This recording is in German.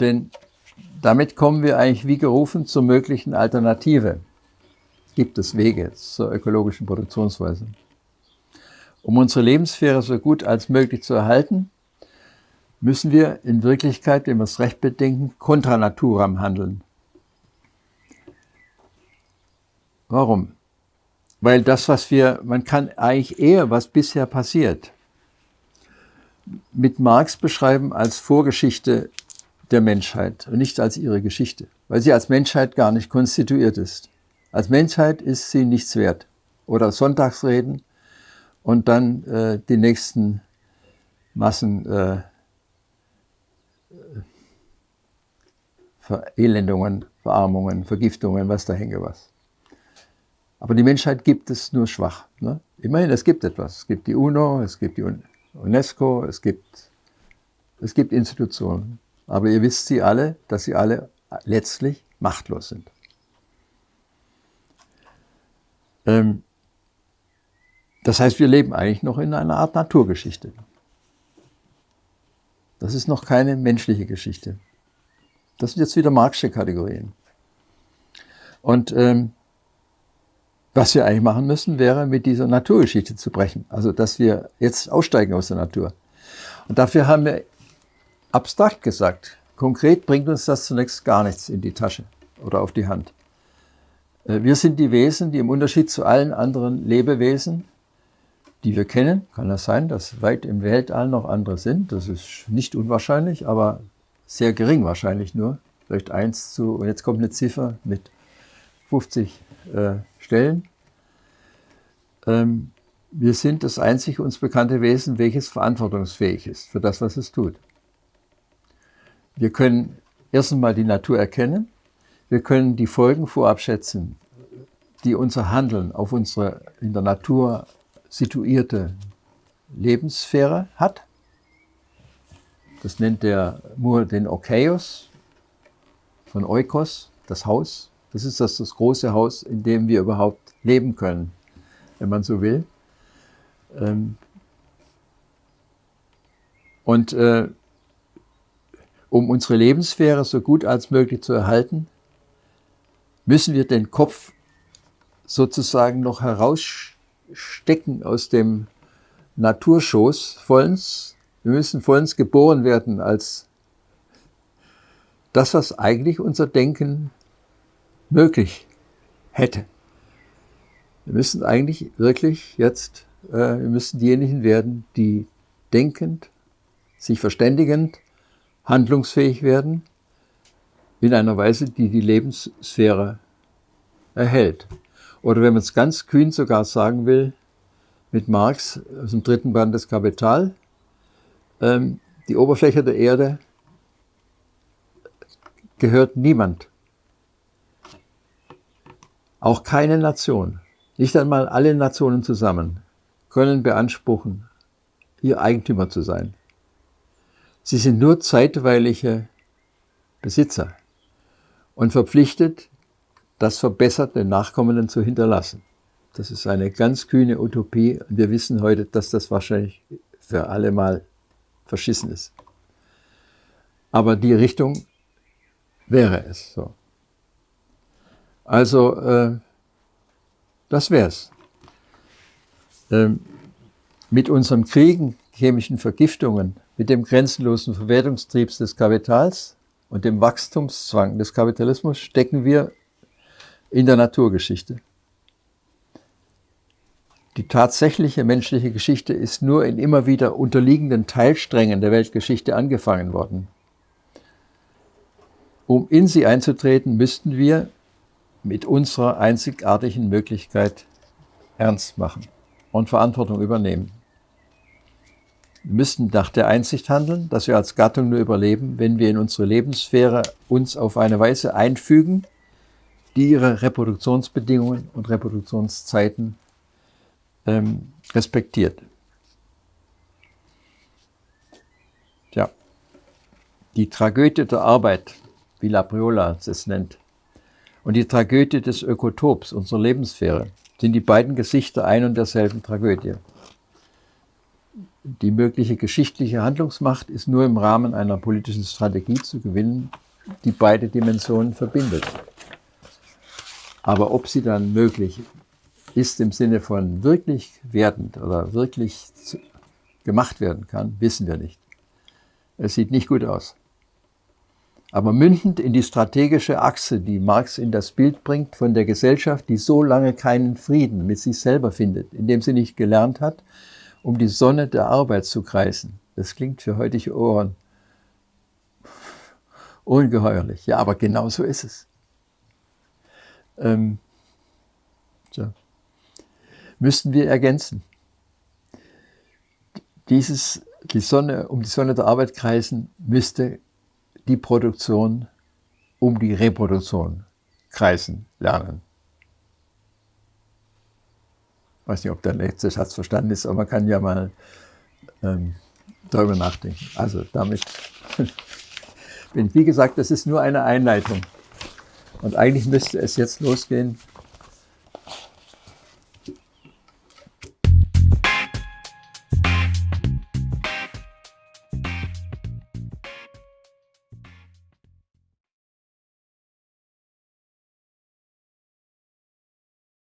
Denn damit kommen wir eigentlich wie gerufen zur möglichen Alternative. Gibt es Wege zur ökologischen Produktionsweise. Um unsere Lebenssphäre so gut als möglich zu erhalten, müssen wir in Wirklichkeit, wenn wir es recht bedenken, contra naturam handeln. Warum? Weil das, was wir, man kann eigentlich eher, was bisher passiert, mit Marx beschreiben als Vorgeschichte der Menschheit und nicht als ihre Geschichte, weil sie als Menschheit gar nicht konstituiert ist. Als Menschheit ist sie nichts wert. Oder Sonntagsreden und dann äh, die nächsten Massen äh, Verelendungen, Verarmungen, Vergiftungen, was da hänge was. Aber die Menschheit gibt es nur schwach. Ne? Immerhin, es gibt etwas. Es gibt die UNO, es gibt die UNESCO, es gibt, es gibt Institutionen. Aber ihr wisst sie alle, dass sie alle letztlich machtlos sind. Ähm, das heißt, wir leben eigentlich noch in einer Art Naturgeschichte. Das ist noch keine menschliche Geschichte. Das sind jetzt wieder Marxische Kategorien. Und ähm, was wir eigentlich machen müssen, wäre mit dieser Naturgeschichte zu brechen. Also, dass wir jetzt aussteigen aus der Natur. Und dafür haben wir abstrakt gesagt, konkret bringt uns das zunächst gar nichts in die Tasche oder auf die Hand. Äh, wir sind die Wesen, die im Unterschied zu allen anderen Lebewesen, die wir kennen, kann das sein, dass weit im Weltall noch andere sind, das ist nicht unwahrscheinlich, aber sehr gering wahrscheinlich nur, vielleicht 1 zu, und jetzt kommt eine Ziffer mit 50 äh, Stellen. Ähm, wir sind das einzig uns bekannte Wesen, welches verantwortungsfähig ist für das, was es tut. Wir können erst einmal die Natur erkennen, wir können die Folgen vorab schätzen, die unser Handeln auf unsere in der Natur situierte Lebenssphäre hat. Das nennt der Moore den Okaios von Oikos, das Haus. Das ist das, das große Haus, in dem wir überhaupt leben können, wenn man so will. Ähm, und äh, um unsere Lebenssphäre so gut als möglich zu erhalten, müssen wir den Kopf sozusagen noch herausstecken aus dem Naturschoß vollends. Wir müssen vollends geboren werden als das, was eigentlich unser Denken möglich hätte. Wir müssen eigentlich wirklich jetzt, äh, wir müssen diejenigen werden, die denkend, sich verständigend, handlungsfähig werden, in einer Weise, die die Lebenssphäre erhält. Oder wenn man es ganz kühn sogar sagen will, mit Marx aus dem dritten Band des Kapital, ähm, die Oberfläche der Erde gehört niemand. Auch keine Nation, nicht einmal alle Nationen zusammen, können beanspruchen, ihr Eigentümer zu sein. Sie sind nur zeitweilige Besitzer und verpflichtet, das Verbessert den Nachkommenden zu hinterlassen. Das ist eine ganz kühne Utopie und wir wissen heute, dass das wahrscheinlich für alle mal verschissen ist. Aber die Richtung wäre es so. Also, äh, das wär's. Ähm, mit unseren Kriegen, chemischen Vergiftungen, mit dem grenzenlosen Verwertungstrieb des Kapitals und dem Wachstumszwang des Kapitalismus stecken wir in der Naturgeschichte. Die tatsächliche menschliche Geschichte ist nur in immer wieder unterliegenden Teilsträngen der Weltgeschichte angefangen worden. Um in sie einzutreten, müssten wir mit unserer einzigartigen Möglichkeit ernst machen und Verantwortung übernehmen. Wir müssen nach der Einsicht handeln, dass wir als Gattung nur überleben, wenn wir in unsere Lebenssphäre uns auf eine Weise einfügen, die ihre Reproduktionsbedingungen und Reproduktionszeiten ähm, respektiert. Tja, die Tragödie der Arbeit, wie Labriola es nennt, und die Tragödie des Ökotops, unserer Lebenssphäre, sind die beiden Gesichter ein und derselben Tragödie. Die mögliche geschichtliche Handlungsmacht ist nur im Rahmen einer politischen Strategie zu gewinnen, die beide Dimensionen verbindet. Aber ob sie dann möglich ist im Sinne von wirklich werdend oder wirklich gemacht werden kann, wissen wir nicht. Es sieht nicht gut aus. Aber mündend in die strategische Achse, die Marx in das Bild bringt von der Gesellschaft, die so lange keinen Frieden mit sich selber findet, indem sie nicht gelernt hat, um die Sonne der Arbeit zu kreisen. Das klingt für heutige Ohren ungeheuerlich. Ja, aber genau so ist es. Ähm, so. Müssten wir ergänzen. Dieses, die Sonne, um die Sonne der Arbeit kreisen, müsste die Produktion um die Reproduktion kreisen lernen. Ich weiß nicht, ob der letzte Satz verstanden ist, aber man kann ja mal ähm, darüber nachdenken. Also damit, wie gesagt, das ist nur eine Einleitung. Und eigentlich müsste es jetzt losgehen